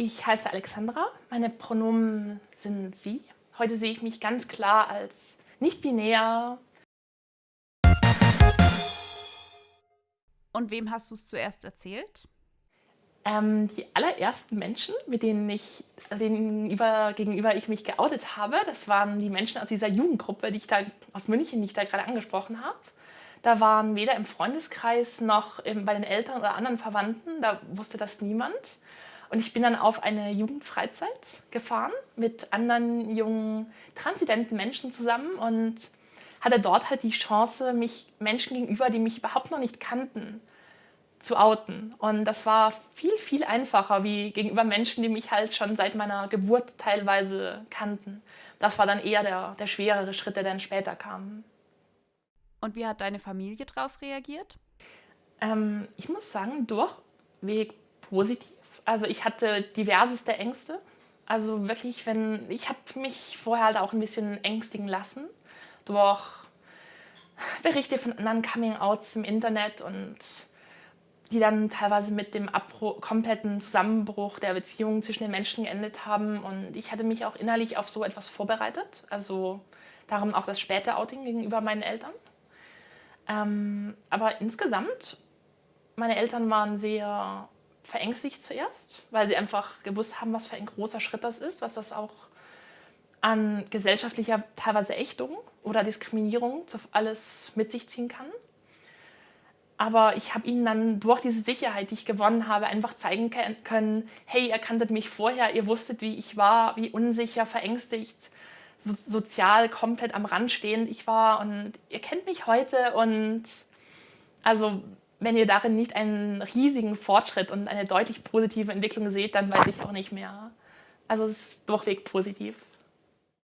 Ich heiße Alexandra, meine Pronomen sind sie. Heute sehe ich mich ganz klar als nicht-binär. Und wem hast du es zuerst erzählt? Ähm, die allerersten Menschen, mit denen ich, denen gegenüber, gegenüber ich mich geoutet habe, das waren die Menschen aus dieser Jugendgruppe, die ich da aus München, die ich da gerade angesprochen habe. Da waren weder im Freundeskreis noch im, bei den Eltern oder anderen Verwandten, da wusste das niemand. Und ich bin dann auf eine Jugendfreizeit gefahren mit anderen jungen, transidenten Menschen zusammen und hatte dort halt die Chance, mich Menschen gegenüber, die mich überhaupt noch nicht kannten, zu outen. Und das war viel, viel einfacher wie gegenüber Menschen, die mich halt schon seit meiner Geburt teilweise kannten. Das war dann eher der, der schwerere Schritt, der dann später kam. Und wie hat deine Familie darauf reagiert? Ähm, ich muss sagen, durchweg positiv. Also ich hatte diverseste Ängste. Also wirklich, wenn ich habe mich vorher halt auch ein bisschen ängstigen lassen durch Berichte von anderen Coming-outs im Internet und die dann teilweise mit dem Abbruch, kompletten Zusammenbruch der Beziehung zwischen den Menschen geendet haben. Und ich hatte mich auch innerlich auf so etwas vorbereitet. Also darum auch das späte Outing gegenüber meinen Eltern. Ähm, aber insgesamt, meine Eltern waren sehr verängstigt zuerst, weil sie einfach gewusst haben, was für ein großer Schritt das ist, was das auch an gesellschaftlicher teilweise Ächtung oder Diskriminierung alles mit sich ziehen kann. Aber ich habe ihnen dann durch diese Sicherheit, die ich gewonnen habe, einfach zeigen können, hey, ihr kanntet mich vorher, ihr wusstet, wie ich war, wie unsicher, verängstigt, so, sozial komplett am Rand stehend ich war und ihr kennt mich heute und also wenn ihr darin nicht einen riesigen Fortschritt und eine deutlich positive Entwicklung seht, dann weiß ich auch nicht mehr. Also es ist durchweg positiv.